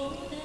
Oh,